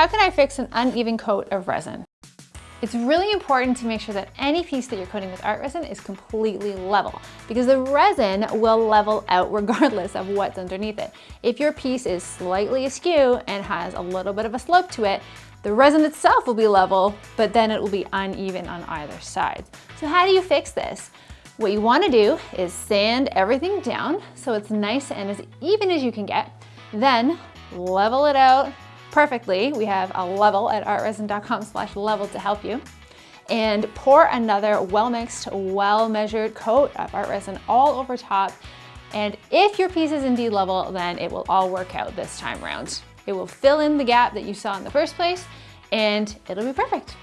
how can I fix an uneven coat of resin? It's really important to make sure that any piece that you're coating with art resin is completely level because the resin will level out regardless of what's underneath it. If your piece is slightly askew and has a little bit of a slope to it, the resin itself will be level, but then it will be uneven on either side. So how do you fix this? What you wanna do is sand everything down so it's nice and as even as you can get. Then level it out perfectly. We have a level at artresin.com slash level to help you. And pour another well-mixed, well-measured coat of art resin all over top. And if your piece is indeed level, then it will all work out this time around. It will fill in the gap that you saw in the first place and it'll be perfect.